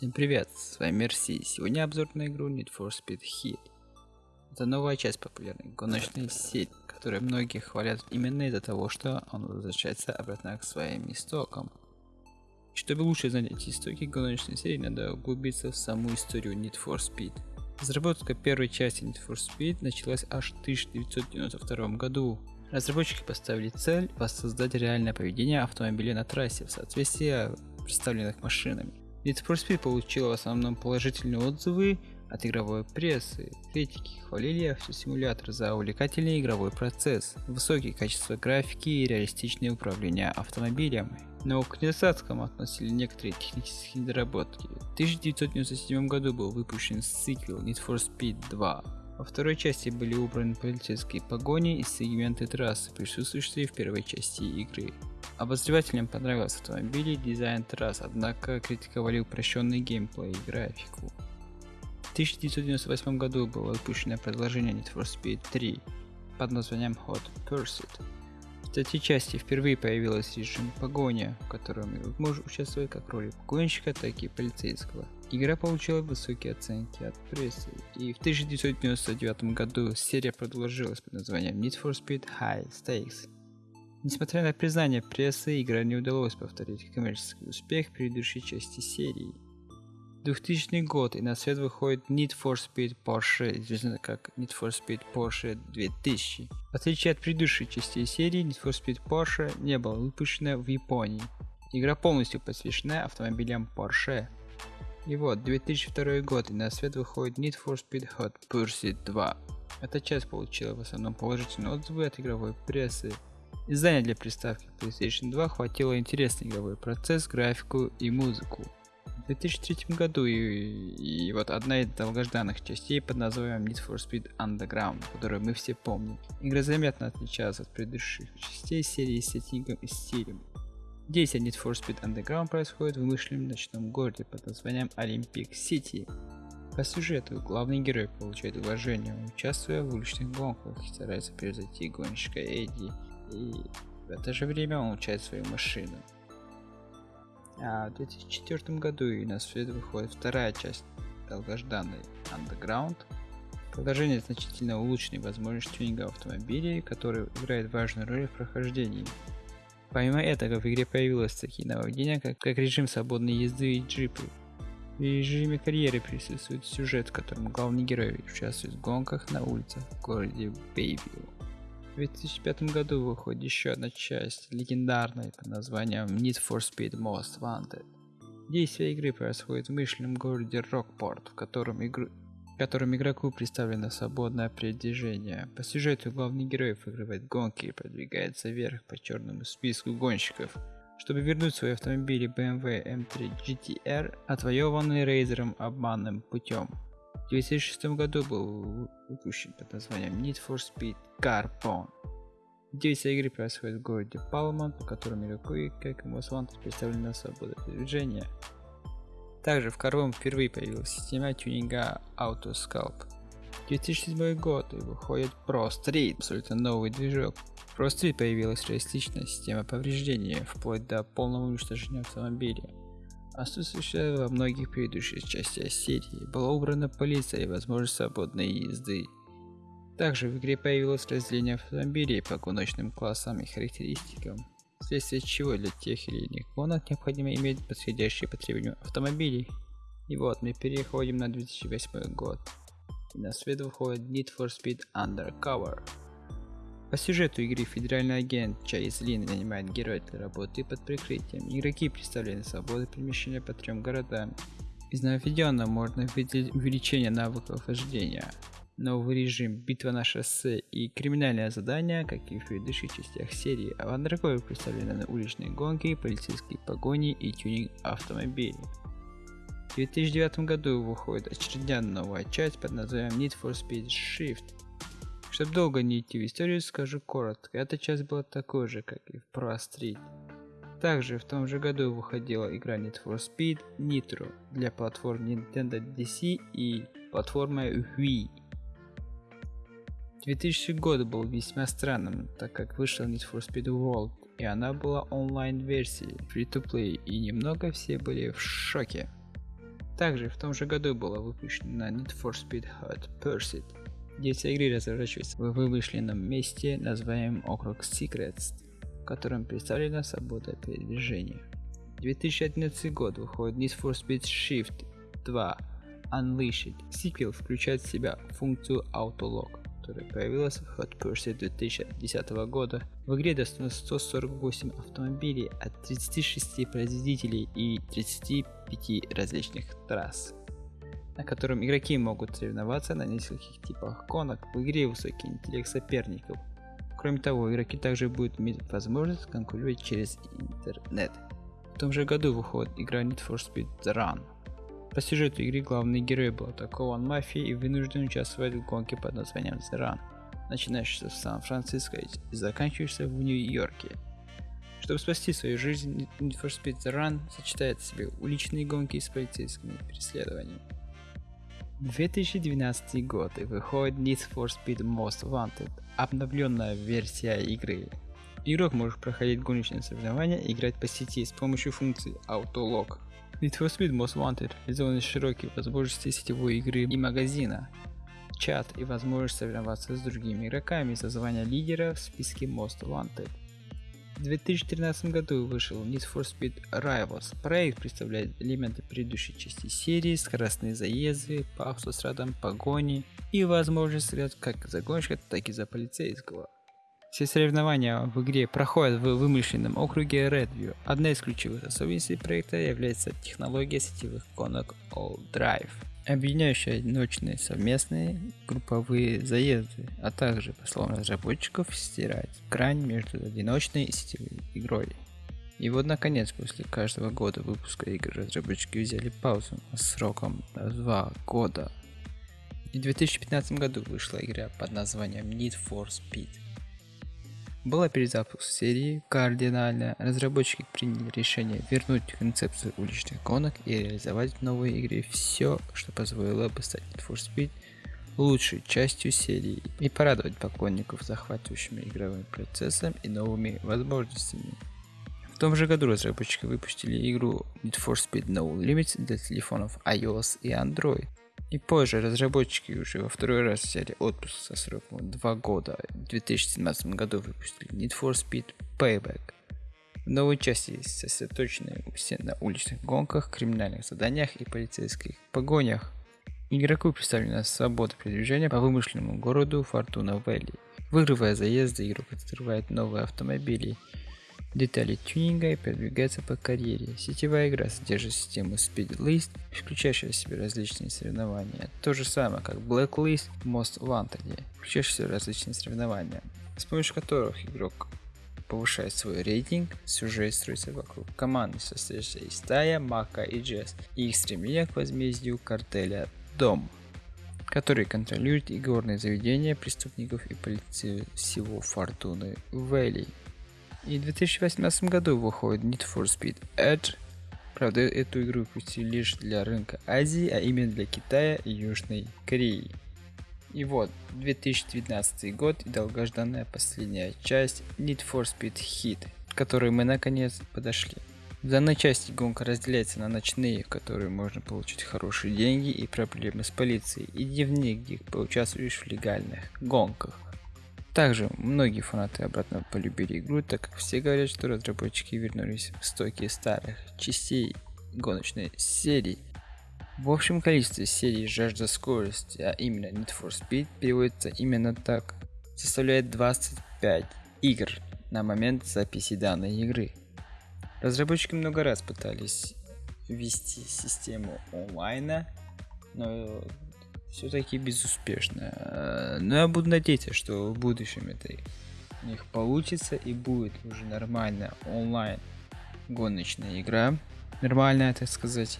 Всем привет, с вами Мерси. Сегодня обзор на игру Need for Speed Heat. Это новая часть популярной гоночной сети, которую многие хвалят именно из-за того, что он возвращается обратно к своим истокам. Чтобы лучше знать эти истоки гоночной серии, надо углубиться в саму историю Need for Speed. Разработка первой части Need for Speed началась аж в 1992 году. Разработчики поставили цель воссоздать реальное поведение автомобиля на трассе в соответствии с представленных машинами. Need for Speed получила в основном положительные отзывы от игровой прессы. Критики хвалили автосимулятор за увлекательный игровой процесс, высокие качество графики и реалистичное управление автомобилем. Но к недостаткам относили некоторые технические недоработки. В 1997 году был выпущен сиквел Need for Speed 2. Во второй части были убраны полицейские погони и сегменты трассы, присутствующие в первой части игры. Обозревателям понравился автомобиль и дизайн трасс, однако критиковали упрощенный геймплей и графику. В 1998 году было выпущено продолжение Need for Speed 3 под названием Hot Pursuit. В третьей части впервые появился режим погони, в котором игрок участвовать как в роли погонщика, так и полицейского. Игра получила высокие оценки от прессы, и в 1999 году серия продолжилась под названием Need for Speed High Stakes. Несмотря на признание прессы, игра не удалось повторить коммерческий успех предыдущей части серии. 2000 год и на свет выходит Need for Speed Porsche, известно как Need for Speed Porsche 2000. В отличие от предыдущей части серии, Need for Speed Porsche не была выпущена в Японии. Игра полностью посвящена автомобилям Porsche. И вот, 2002 год и на свет выходит Need for Speed Hot Pursuit 2. Эта часть получила в основном положительные отзывы от игровой прессы, Издания для приставки PlayStation 2 хватило интересный игровой процесс, графику и музыку. В 2003 году и, и вот одна из долгожданных частей под названием Need for Speed Underground, которую мы все помним. Игра заметно отличалась от предыдущих частей серии сеттингом и стилем. Действие Need for Speed Underground происходит в вымышленном ночном городе под названием Olympic City. По сюжету главный герой получает уважение, участвуя в уличных гонках и старается превзойти гонщика Эдди и в это же время он улучшает свою машину. А в 2004 году и на свет выходит вторая часть долгожданной Underground. Продолжение значительно улучшенной возможности тюнинга автомобилей, который играет важную роль в прохождении. Помимо этого в игре появилось такие нововведения, как, как режим свободной езды и джипы. В режиме карьеры присутствует сюжет, в котором главный герой участвует в гонках на улицах в городе Бейвилл. В 2005 году выходит еще одна часть, легендарная под названием Need for Speed Most Wanted. Действие игры происходит в мышленном городе Рокпорт, в котором, игру... в котором игроку представлено свободное передвижение. По сюжету главный герой выигрывает гонки и продвигается вверх по черному списку гонщиков, чтобы вернуть свои автомобили BMW M3 GTR, отвоеванные Рейзером обманным путем. В 2006 году был выпущен под названием Need for Speed Carbon. Действие игры происходит в городе Палман, в котором игроку и как Most Wanted представлена свобода передвижения. Также в Carbon впервые появилась система тюнинга Autosculpt. 2007 год и выходит Pro Street, абсолютно новый движок. В Pro Street появилась реалистичная система повреждения, вплоть до полного уничтожения автомобиля отсутствующая во многих предыдущих частях серии, была убрана полиция и возможность свободной езды. Также в игре появилось разделение автомобилей по гоночным классам и характеристикам, вследствие чего для тех или иных гонок необходимо иметь подходящие по требованиям автомобилей. И вот мы переходим на 2008 год. И на свет выходит Need for Speed Undercover. По сюжету игры федеральный агент Чайз Лин нанимает героя для работы под прикрытием. Игроки представлены свободой перемещения по трем городам. Из нововведенного можно выделить увеличение навыков вождения, новый режим, битва на шоссе и криминальное задание, как и в предыдущих частях серии, а в Undercover представлены уличные гонки, полицейские погони и тюнинг автомобилей. В 2009 году выходит очередная новая часть под названием Need for Speed Shift, чтобы долго не идти в историю, скажу коротко. Эта часть была такой же, как и в Pro Street. Также в том же году выходила игра Need for Speed Nitro для платформ Nintendo DC и платформы Wii. 2000 год был весьма странным, так как вышла Need for Speed World, и она была онлайн-версией, free-to-play, и немного все были в шоке. Также в том же году была выпущена Need for Speed Hot Pursuit. Действие игры разворачивается в вымышленном месте, называемом округ Secrets, в котором представлена свобода передвижения. 2011 год выходит Need for Speed Shift 2 Unleashed. Сиквел включает в себя функцию Autolock которая появилась в Hot Pursuit 2010 года. В игре доступно 148 автомобилей от 36 производителей и 35 различных трасс, на котором игроки могут соревноваться на нескольких типах гонок. В игре высокий интеллект соперников. Кроме того, игроки также будут иметь возможность конкурировать через интернет. В том же году выходит игра Need for Speed The Run, по сюжету игры главный герой был атакован мафией и вынужден участвовать в гонке под названием Зеран, начинающейся в Сан-Франциско и заканчивающейся в Нью-Йорке. Чтобы спасти свою жизнь, Need for Speed The Run сочетает в себе уличные гонки с полицейскими преследованиями. 2012 год и выходит Need for Speed Most Wanted, обновленная версия игры. Игрок может проходить гоночные соревнования и играть по сети с помощью функции Autolog. Need for Speed Most Wanted реализованы широкие возможности сетевой игры и магазина, чат и возможность соревноваться с другими игроками за звание лидера в списке Most Wanted. В 2013 году вышел Need for Speed Rivals. Проект представляет элементы предыдущей части серии, скоростные заезды, по автострадам, погони и возможность стрелять как за гонщика, так и за полицейского. Все соревнования в игре проходят в вымышленном округе Redview. Одна из ключевых особенностей проекта является технология сетевых гонок All Drive, объединяющая одиночные совместные групповые заезды, а также, по словам разработчиков, стирать грань между одиночной и сетевой игрой. И вот наконец, после каждого года выпуска игр разработчики взяли паузу сроком 2 года. И в 2015 году вышла игра под названием Need for Speed была перезапуск серии кардинально. Разработчики приняли решение вернуть концепцию уличных гонок и реализовать в новой игре все, что позволило бы стать Need for Speed лучшей частью серии и порадовать поклонников захватывающими игровым процессом и новыми возможностями. В том же году разработчики выпустили игру Need for Speed No Limits для телефонов iOS и Android. И позже разработчики уже во второй раз взяли отпуск со сроком 2 года. В 2017 году выпустили Need for Speed Payback. В новой части сосредоточены все на уличных гонках, криминальных заданиях и полицейских погонях. Игроку представлена свобода передвижения по вымышленному городу Фортуна Вэлли. Выигрывая заезды, игрок открывает новые автомобили – детали тюнинга и продвигается по карьере. Сетевая игра содержит систему Speed List, включающую в себя различные соревнования. То же самое, как Blacklist Most Wanted, включающая в себя различные соревнования, с помощью которых игрок повышает свой рейтинг, сюжет строится вокруг команды, состоящей из Тая, Мака и Джесс, и их стремление к возмездию картеля Дом, который контролирует игорные заведения преступников и полицию всего Фортуны Вэлли. И в 2018 году выходит Need for Speed Edge. Правда, эту игру выпустили лишь для рынка Азии, а именно для Китая и Южной Кореи. И вот, 2019 год и долгожданная последняя часть Need for Speed Hit, к которой мы наконец подошли. В данной части гонка разделяется на ночные, в которые можно получить хорошие деньги и проблемы с полицией, и дневные, где поучаствуешь в легальных гонках. Также многие фанаты обратно полюбили игру, так как все говорят, что разработчики вернулись в стоки старых частей гоночной серии. В общем количестве серий жажда скорости, а именно Need for Speed переводится именно так, составляет 25 игр на момент записи данной игры. Разработчики много раз пытались ввести систему онлайна, но все-таки безуспешно. Э, но я буду надеяться, что в будущем это у них получится и будет уже нормальная онлайн гоночная игра. Нормальная, так сказать.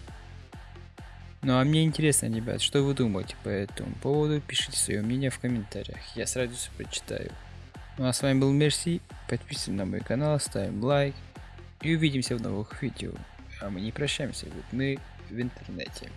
Ну а мне интересно, ребят, что вы думаете по этому поводу? Пишите свое мнение в комментариях. Я с радостью прочитаю. Ну а с вами был Мерси. Подписываемся на мой канал, ставим лайк. И увидимся в новых видео. А мы не прощаемся, ведь мы в интернете.